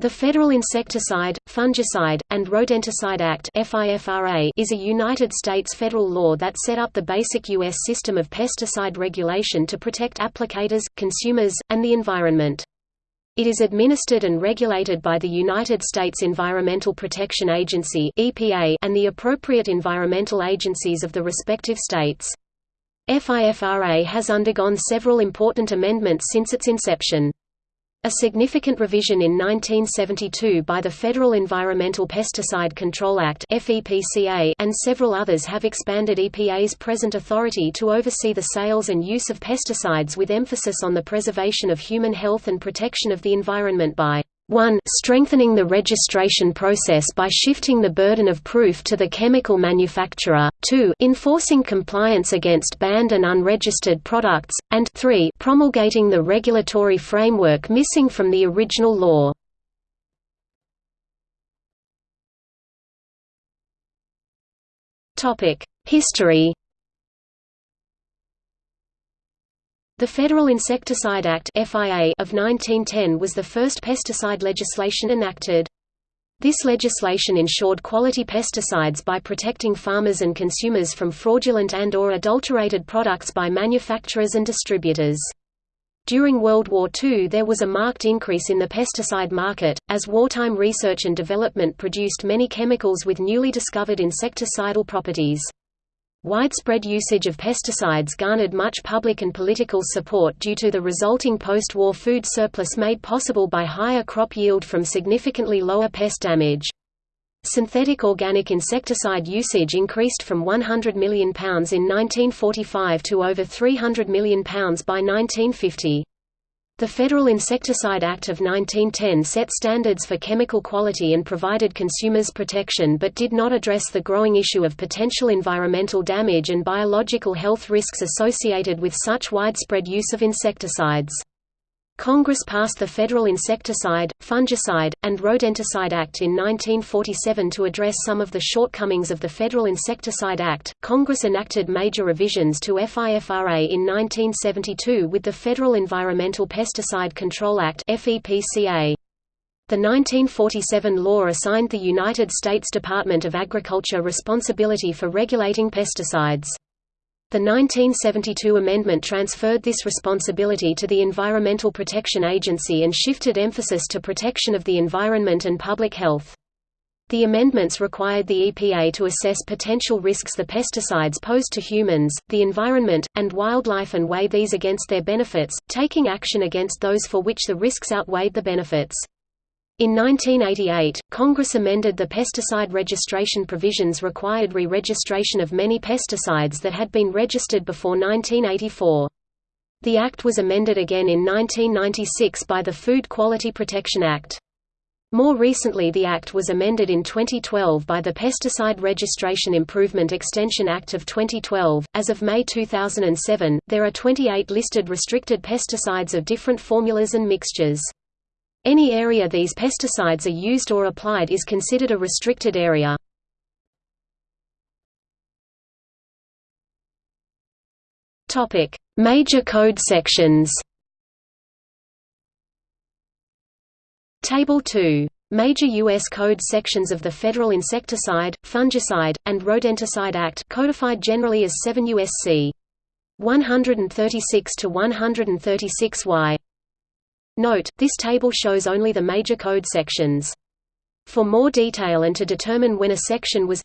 The Federal Insecticide, Fungicide, and Rodenticide Act is a United States federal law that set up the basic U.S. system of pesticide regulation to protect applicators, consumers, and the environment. It is administered and regulated by the United States Environmental Protection Agency and the appropriate environmental agencies of the respective states. FIFRA has undergone several important amendments since its inception. A significant revision in 1972 by the Federal Environmental Pesticide Control Act and several others have expanded EPA's present authority to oversee the sales and use of pesticides with emphasis on the preservation of human health and protection of the environment by 1 strengthening the registration process by shifting the burden of proof to the chemical manufacturer, 2 enforcing compliance against banned and unregistered products, and 3 promulgating the regulatory framework missing from the original law. History The Federal Insecticide Act of 1910 was the first pesticide legislation enacted. This legislation ensured quality pesticides by protecting farmers and consumers from fraudulent and or adulterated products by manufacturers and distributors. During World War II there was a marked increase in the pesticide market, as wartime research and development produced many chemicals with newly discovered insecticidal properties. Widespread usage of pesticides garnered much public and political support due to the resulting post-war food surplus made possible by higher crop yield from significantly lower pest damage. Synthetic organic insecticide usage increased from £100 million in 1945 to over £300 million by 1950. The Federal Insecticide Act of 1910 set standards for chemical quality and provided consumers protection but did not address the growing issue of potential environmental damage and biological health risks associated with such widespread use of insecticides. Congress passed the Federal Insecticide, Fungicide, and Rodenticide Act in 1947 to address some of the shortcomings of the Federal Insecticide Act. Congress enacted major revisions to FIFRA in 1972 with the Federal Environmental Pesticide Control Act (FEPCA). The 1947 law assigned the United States Department of Agriculture responsibility for regulating pesticides. The 1972 amendment transferred this responsibility to the Environmental Protection Agency and shifted emphasis to protection of the environment and public health. The amendments required the EPA to assess potential risks the pesticides pose to humans, the environment, and wildlife and weigh these against their benefits, taking action against those for which the risks outweighed the benefits. In 1988, Congress amended the pesticide registration provisions required re-registration of many pesticides that had been registered before 1984. The Act was amended again in 1996 by the Food Quality Protection Act. More recently the Act was amended in 2012 by the Pesticide Registration Improvement Extension Act of 2012. As of May 2007, there are 28 listed restricted pesticides of different formulas and mixtures. Any area these pesticides are used or applied is considered a restricted area. Major code sections. Table 2. Major U.S. code sections of the Federal Insecticide, Fungicide, and Rodenticide Act codified generally as 7 U.S.C. 136 to 136 Y. Note, this table shows only the major code sections. For more detail and to determine when a section was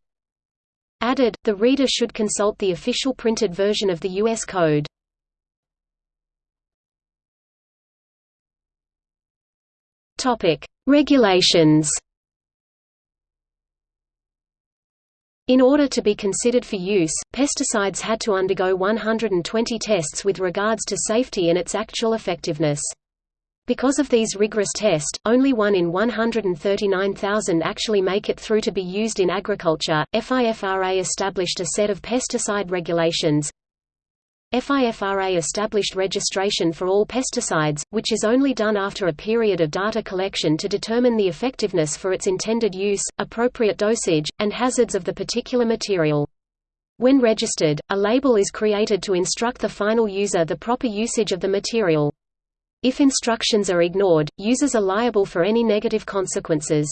added, the reader should consult the official printed version of the U.S. Code. Regulations In order to be considered for use, pesticides had to undergo 120 tests with regards to safety and its actual effectiveness. Because of these rigorous tests, only one in 139,000 actually make it through to be used in agriculture. FIFRA established a set of pesticide regulations. FIFRA established registration for all pesticides, which is only done after a period of data collection to determine the effectiveness for its intended use, appropriate dosage, and hazards of the particular material. When registered, a label is created to instruct the final user the proper usage of the material. If instructions are ignored, users are liable for any negative consequences.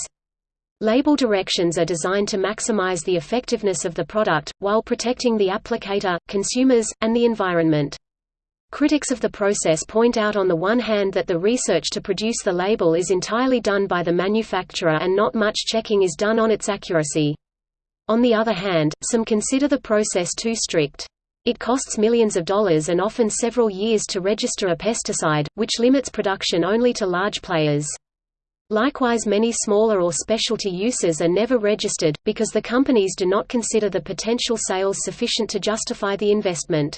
Label directions are designed to maximize the effectiveness of the product, while protecting the applicator, consumers, and the environment. Critics of the process point out on the one hand that the research to produce the label is entirely done by the manufacturer and not much checking is done on its accuracy. On the other hand, some consider the process too strict. It costs millions of dollars and often several years to register a pesticide, which limits production only to large players. Likewise many smaller or specialty uses are never registered, because the companies do not consider the potential sales sufficient to justify the investment.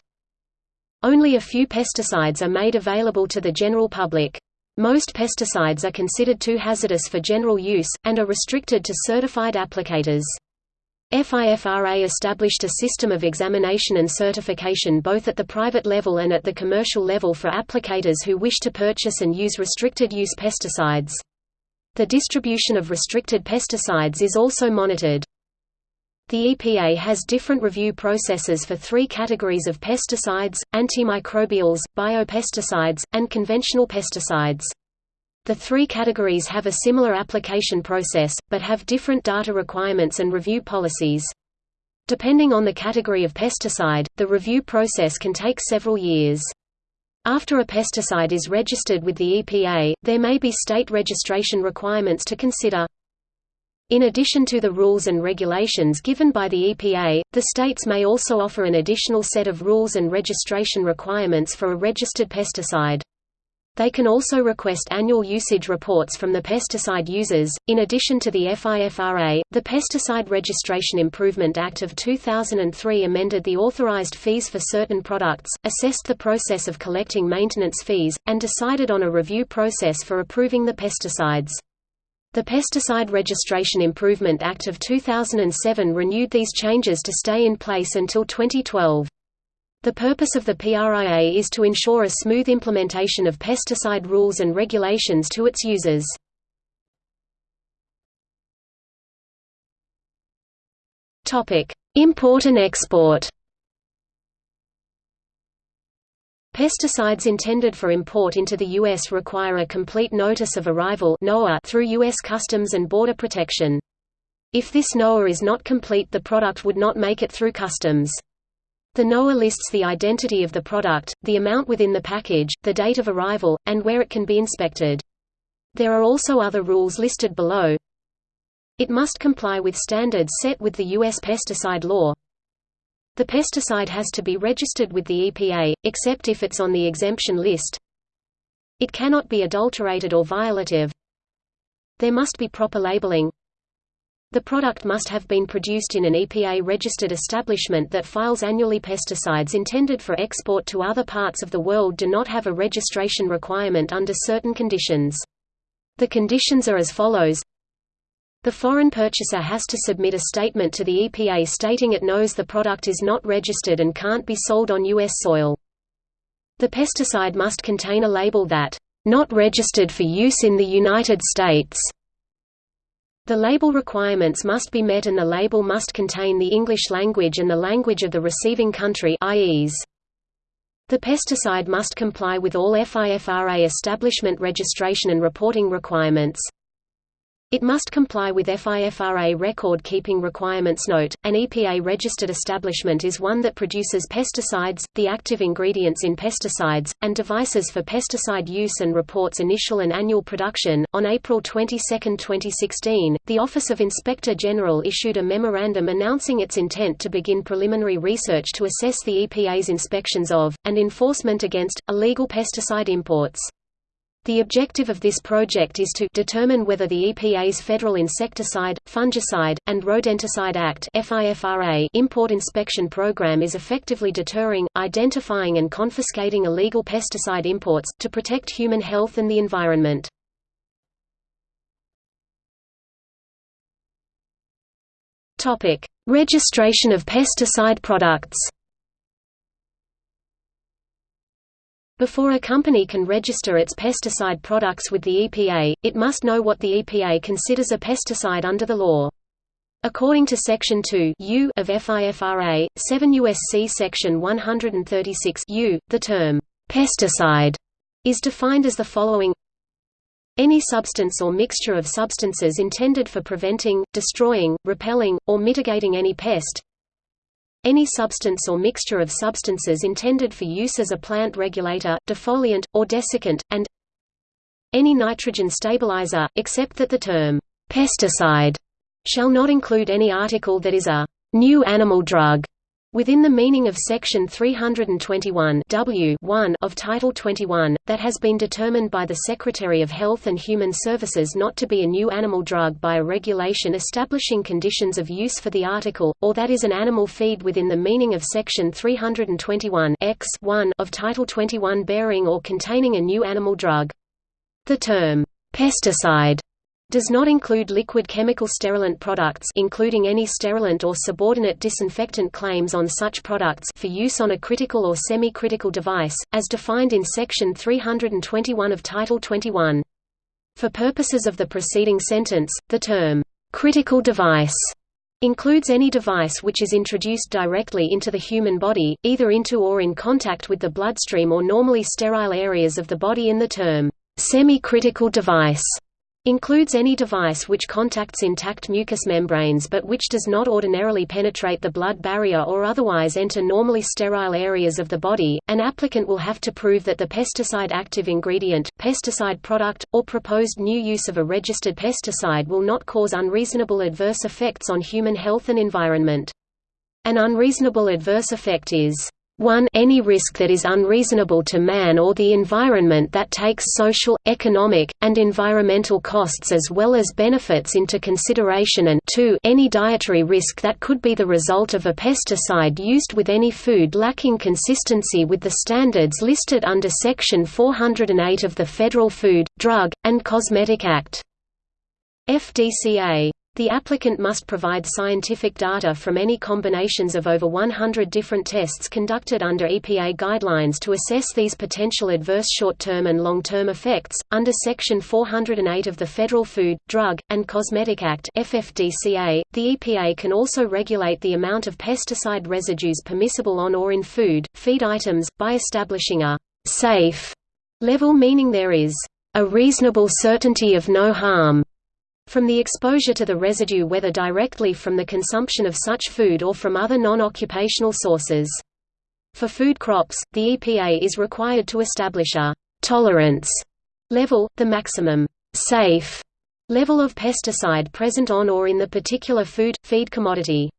Only a few pesticides are made available to the general public. Most pesticides are considered too hazardous for general use, and are restricted to certified applicators. FIFRA established a system of examination and certification both at the private level and at the commercial level for applicators who wish to purchase and use restricted-use pesticides. The distribution of restricted pesticides is also monitored. The EPA has different review processes for three categories of pesticides, antimicrobials, biopesticides, and conventional pesticides. The three categories have a similar application process, but have different data requirements and review policies. Depending on the category of pesticide, the review process can take several years. After a pesticide is registered with the EPA, there may be state registration requirements to consider. In addition to the rules and regulations given by the EPA, the states may also offer an additional set of rules and registration requirements for a registered pesticide. They can also request annual usage reports from the pesticide users. In addition to the FIFRA, the Pesticide Registration Improvement Act of 2003 amended the authorized fees for certain products, assessed the process of collecting maintenance fees, and decided on a review process for approving the pesticides. The Pesticide Registration Improvement Act of 2007 renewed these changes to stay in place until 2012. The purpose of the PRIA is to ensure a smooth implementation of pesticide rules and regulations to its users. Import and export Pesticides intended for import into the U.S. require a complete notice of arrival through U.S. Customs and Border Protection. If this NOA is not complete the product would not make it through customs. The NOA lists the identity of the product, the amount within the package, the date of arrival, and where it can be inspected. There are also other rules listed below. It must comply with standards set with the U.S. pesticide law. The pesticide has to be registered with the EPA, except if it's on the exemption list. It cannot be adulterated or violative. There must be proper labeling. The product must have been produced in an EPA-registered establishment that files annually. Pesticides intended for export to other parts of the world do not have a registration requirement under certain conditions. The conditions are as follows the foreign purchaser has to submit a statement to the EPA stating it knows the product is not registered and can't be sold on U.S. soil. The pesticide must contain a label that, "...not registered for use in the United States." The label requirements must be met and the label must contain the English language and the language of the receiving country. The pesticide must comply with all FIFRA establishment registration and reporting requirements. It must comply with FIFRA record-keeping requirements Note, an EPA-registered establishment is one that produces pesticides, the active ingredients in pesticides, and devices for pesticide use and reports initial and annual production. On April 22, 2016, the Office of Inspector General issued a memorandum announcing its intent to begin preliminary research to assess the EPA's inspections of, and enforcement against, illegal pesticide imports. The objective of this project is to determine whether the EPA's Federal Insecticide, Fungicide, and Rodenticide Act import inspection program is effectively deterring, identifying and confiscating illegal pesticide imports, to protect human health and the environment. Registration of pesticide products Before a company can register its pesticide products with the EPA, it must know what the EPA considers a pesticide under the law. According to Section 2 U of FIFRA, 7 U.S.C. Section 136 U, the term, "'pesticide' is defined as the following any substance or mixture of substances intended for preventing, destroying, repelling, or mitigating any pest any substance or mixture of substances intended for use as a plant regulator, defoliant, or desiccant, and any nitrogen stabilizer, except that the term pesticide shall not include any article that is a new animal drug Within the meaning of Section 321 W of Title 21, that has been determined by the Secretary of Health and Human Services not to be a new animal drug by a regulation establishing conditions of use for the article, or that is an animal feed within the meaning of Section 321 X of Title 21 bearing or containing a new animal drug. The term, pesticide does not include liquid chemical sterilant products including any sterilant or subordinate disinfectant claims on such products for use on a critical or semi-critical device, as defined in Section 321 of Title 21. For purposes of the preceding sentence, the term, "...critical device", includes any device which is introduced directly into the human body, either into or in contact with the bloodstream or normally sterile areas of the body in the term, "...semi-critical device", Includes any device which contacts intact mucous membranes but which does not ordinarily penetrate the blood barrier or otherwise enter normally sterile areas of the body. An applicant will have to prove that the pesticide active ingredient, pesticide product, or proposed new use of a registered pesticide will not cause unreasonable adverse effects on human health and environment. An unreasonable adverse effect is 1 any risk that is unreasonable to man or the environment that takes social, economic, and environmental costs as well as benefits into consideration and 2 any dietary risk that could be the result of a pesticide used with any food lacking consistency with the standards listed under Section 408 of the Federal Food, Drug, and Cosmetic Act. FDCA the applicant must provide scientific data from any combinations of over 100 different tests conducted under EPA guidelines to assess these potential adverse short-term and long-term effects. Under Section 408 of the Federal Food, Drug, and Cosmetic Act (FFDCA), the EPA can also regulate the amount of pesticide residues permissible on or in food, feed items by establishing a safe level meaning there is a reasonable certainty of no harm from the exposure to the residue whether directly from the consumption of such food or from other non-occupational sources. For food crops, the EPA is required to establish a «tolerance» level, the maximum «safe» level of pesticide present on or in the particular food, feed commodity.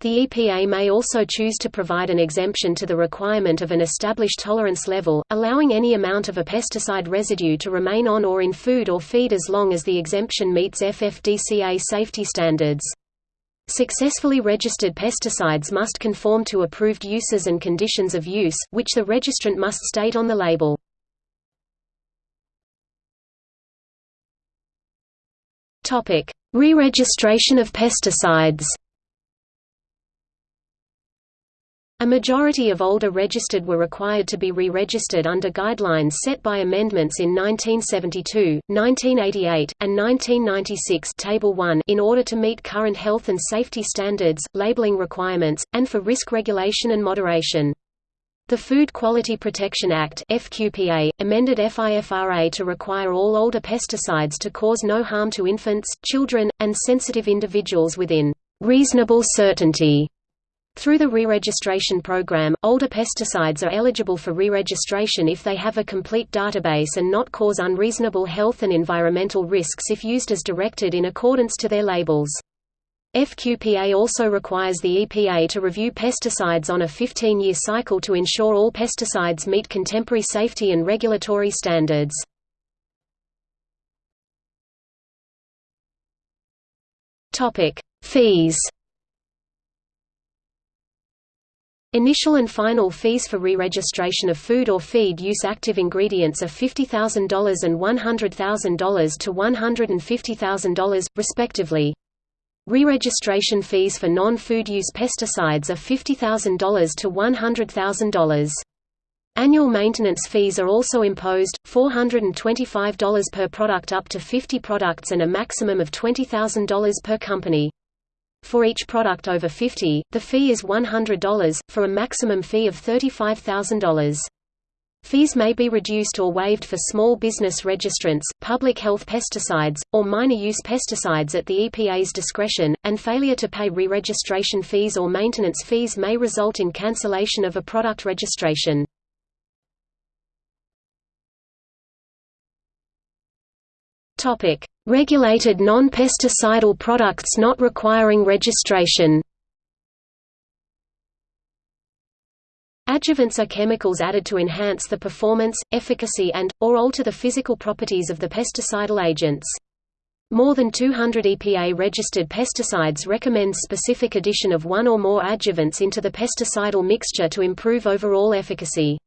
The EPA may also choose to provide an exemption to the requirement of an established tolerance level, allowing any amount of a pesticide residue to remain on or in food or feed as long as the exemption meets FFDCA safety standards. Successfully registered pesticides must conform to approved uses and conditions of use, which the registrant must state on the label. Re-registration of pesticides A majority of older registered were required to be re-registered under guidelines set by amendments in 1972, 1988, and 1996 Table 1 in order to meet current health and safety standards, labeling requirements, and for risk regulation and moderation. The Food Quality Protection Act FQPA, amended FIFRA to require all older pesticides to cause no harm to infants, children, and sensitive individuals within reasonable certainty through the re-registration program, older pesticides are eligible for re-registration if they have a complete database and not cause unreasonable health and environmental risks if used as directed in accordance to their labels. FQPA also requires the EPA to review pesticides on a 15-year cycle to ensure all pesticides meet contemporary safety and regulatory standards. Fees Initial and final fees for re-registration of food or feed use active ingredients are $50,000 and $100,000 to $150,000, respectively. Re-registration fees for non-food use pesticides are $50,000 to $100,000. Annual maintenance fees are also imposed, $425 per product up to 50 products and a maximum of $20,000 per company. For each product over 50, the fee is $100, for a maximum fee of $35,000. Fees may be reduced or waived for small business registrants, public health pesticides, or minor use pesticides at the EPA's discretion, and failure to pay re-registration fees or maintenance fees may result in cancellation of a product registration. Regulated non-pesticidal products not requiring registration Adjuvants are chemicals added to enhance the performance, efficacy and, or alter the physical properties of the pesticidal agents. More than 200 EPA-registered pesticides recommend specific addition of one or more adjuvants into the pesticidal mixture to improve overall efficacy.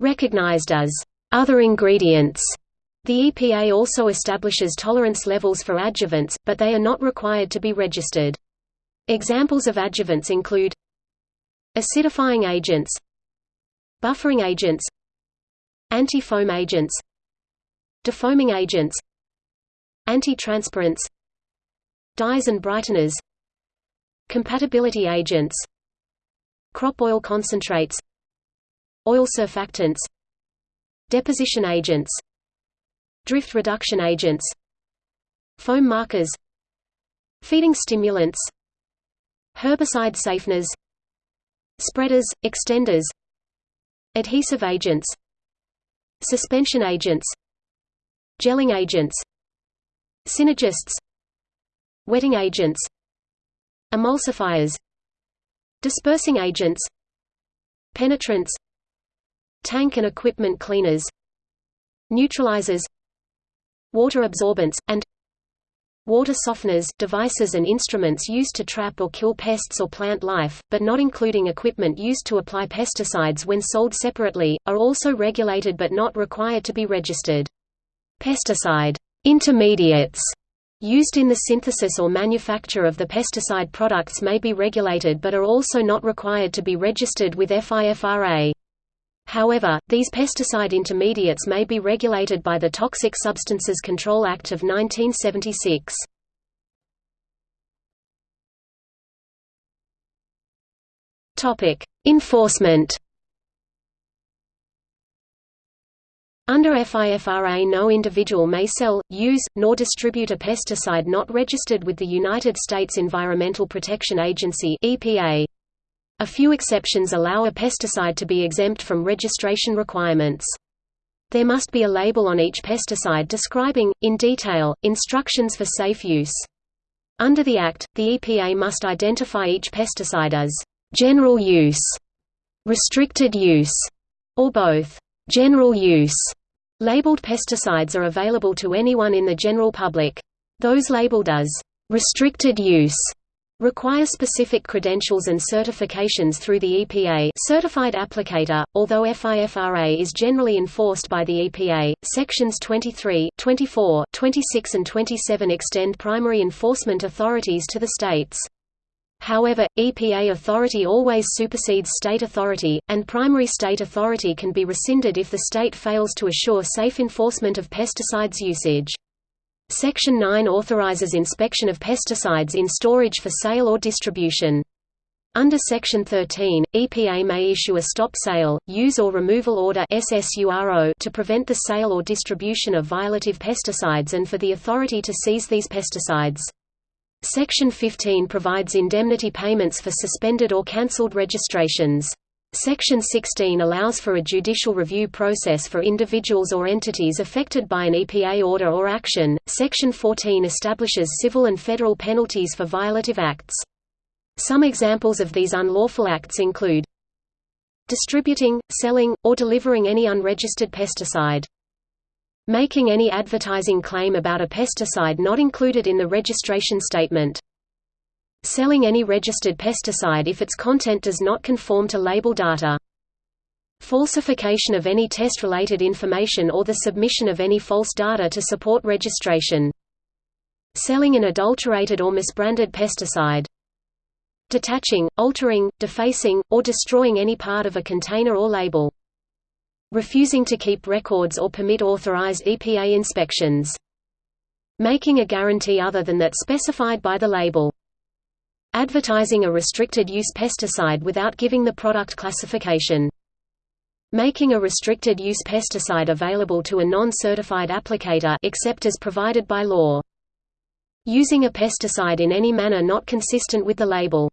Recognized as other ingredients, the EPA also establishes tolerance levels for adjuvants, but they are not required to be registered. Examples of adjuvants include acidifying agents, buffering agents anti-foam agents defoaming agents anti-transpirants dyes and brighteners compatibility agents crop oil concentrates oil surfactants deposition agents drift reduction agents foam markers feeding stimulants herbicide safeners spreaders, extenders Adhesive agents Suspension agents Gelling agents Synergists Wetting agents Emulsifiers Dispersing agents Penetrants Tank and equipment cleaners Neutralizers Water absorbents, and water softeners devices and instruments used to trap or kill pests or plant life, but not including equipment used to apply pesticides when sold separately, are also regulated but not required to be registered. Pesticide intermediates used in the synthesis or manufacture of the pesticide products may be regulated but are also not required to be registered with FIFRA. However, these pesticide intermediates may be regulated by the Toxic Substances Control Act of 1976. Topic: Enforcement. Under FIFRA no individual may sell, use, nor distribute a pesticide not registered with the United States Environmental Protection Agency EPA. A few exceptions allow a pesticide to be exempt from registration requirements. There must be a label on each pesticide describing, in detail, instructions for safe use. Under the Act, the EPA must identify each pesticide as general use, restricted use, or both. General use labeled pesticides are available to anyone in the general public. Those labeled as restricted use require specific credentials and certifications through the EPA certified applicator, although FIFRA is generally enforced by the EPA. Sections 23, 24, 26 and 27 extend primary enforcement authorities to the states. However, EPA authority always supersedes state authority, and primary state authority can be rescinded if the state fails to assure safe enforcement of pesticides usage. Section 9 authorizes inspection of pesticides in storage for sale or distribution. Under Section 13, EPA may issue a stop sale, use or removal order to prevent the sale or distribution of violative pesticides and for the authority to seize these pesticides. Section 15 provides indemnity payments for suspended or cancelled registrations. Section 16 allows for a judicial review process for individuals or entities affected by an EPA order or action. Section 14 establishes civil and federal penalties for violative acts. Some examples of these unlawful acts include distributing, selling, or delivering any unregistered pesticide, making any advertising claim about a pesticide not included in the registration statement, Selling any registered pesticide if its content does not conform to label data. Falsification of any test-related information or the submission of any false data to support registration. Selling an adulterated or misbranded pesticide. Detaching, altering, defacing, or destroying any part of a container or label. Refusing to keep records or permit authorized EPA inspections. Making a guarantee other than that specified by the label. Advertising a restricted-use pesticide without giving the product classification. making a restricted use pesticide available to a non-certified applicator except as provided by law. Using a pesticide in any manner not consistent with the label.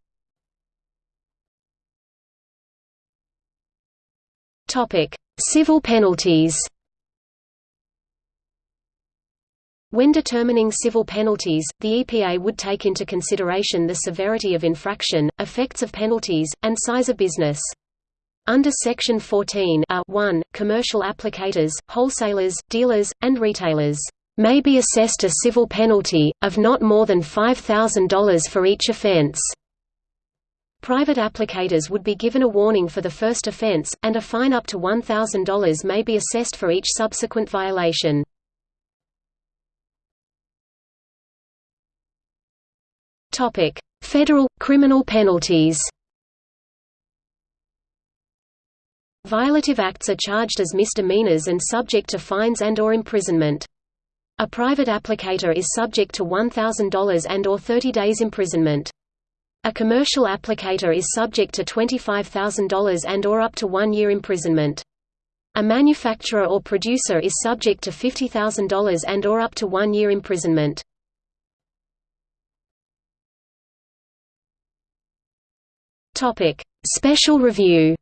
Topic: Civil penalties. When determining civil penalties, the EPA would take into consideration the severity of infraction, effects of penalties, and size of business. Under Section 14 a 1, commercial applicators, wholesalers, dealers, and retailers may be assessed a civil penalty, of not more than $5,000 for each offense. Private applicators would be given a warning for the first offense, and a fine up to $1,000 may be assessed for each subsequent violation. Topic: Federal criminal penalties. Violative acts are charged as misdemeanors and subject to fines and or imprisonment. A private applicator is subject to $1,000 and or 30 days imprisonment. A commercial applicator is subject to $25,000 and or up to 1 year imprisonment. A manufacturer or producer is subject to $50,000 and or up to 1 year imprisonment. Topic: Special review.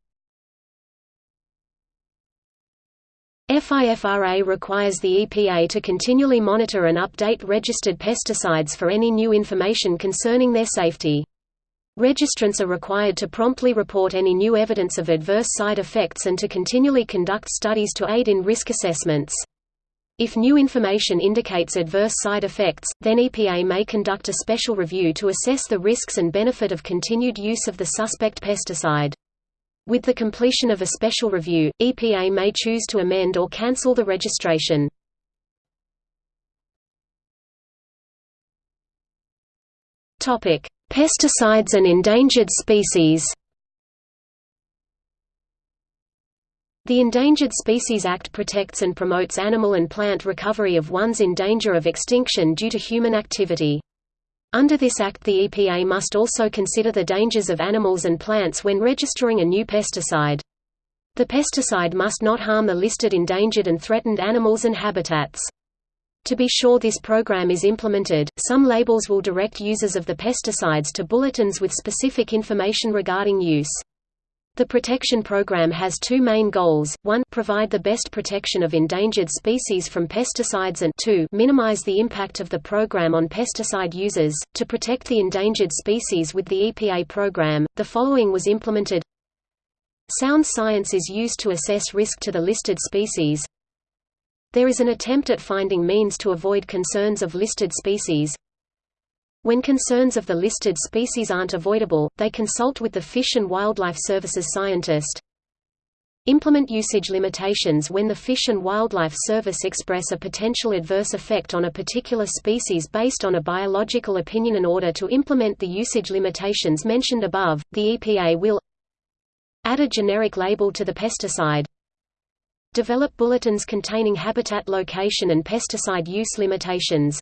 FIFRA requires the EPA to continually monitor and update registered pesticides for any new information concerning their safety. Registrants are required to promptly report any new evidence of adverse side effects and to continually conduct studies to aid in risk assessments. If new information indicates adverse side effects, then EPA may conduct a special review to assess the risks and benefit of continued use of the suspect pesticide. With the completion of a special review, EPA may choose to amend or cancel the registration. Pesticides and endangered species The Endangered Species Act protects and promotes animal and plant recovery of ones in danger of extinction due to human activity. Under this act the EPA must also consider the dangers of animals and plants when registering a new pesticide. The pesticide must not harm the listed endangered and threatened animals and habitats. To be sure this program is implemented, some labels will direct users of the pesticides to bulletins with specific information regarding use. The protection program has two main goals, one provide the best protection of endangered species from pesticides and two minimize the impact of the program on pesticide users. To protect the endangered species with the EPA program, the following was implemented Sound science is used to assess risk to the listed species. There is an attempt at finding means to avoid concerns of listed species, when concerns of the listed species aren't avoidable, they consult with the Fish and Wildlife Services scientist. Implement usage limitations when the Fish and Wildlife Service express a potential adverse effect on a particular species based on a biological opinion in order to implement the usage limitations mentioned above, the EPA will add a generic label to the pesticide develop bulletins containing habitat location and pesticide use limitations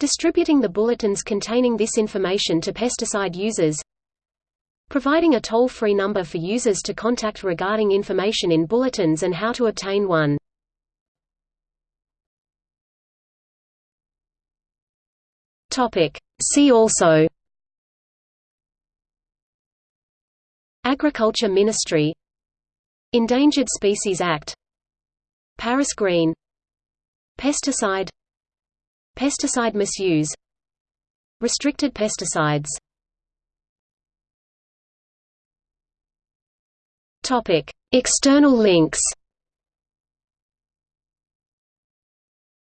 Distributing the bulletins containing this information to pesticide users Providing a toll-free number for users to contact regarding information in bulletins and how to obtain one. See also. Agriculture Ministry. Endangered Species Act. Paris Green. Pesticide Pesticide misuse Restricted pesticides. External links.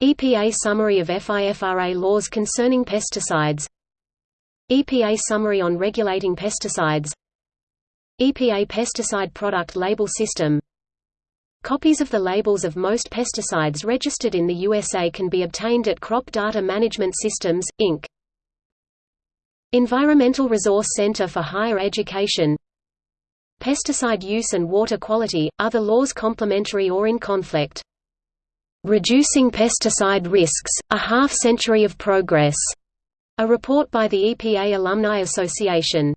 EPA Summary of FIFRA laws concerning pesticides. EPA Summary on regulating pesticides. EPA Pesticide Product Label System Copies of the labels of most pesticides registered in the USA can be obtained at Crop Data Management Systems, Inc. Environmental Resource Center for Higher Education Pesticide use and water quality, other laws complementary or in conflict. Reducing Pesticide Risks, A Half Century of Progress, a report by the EPA Alumni Association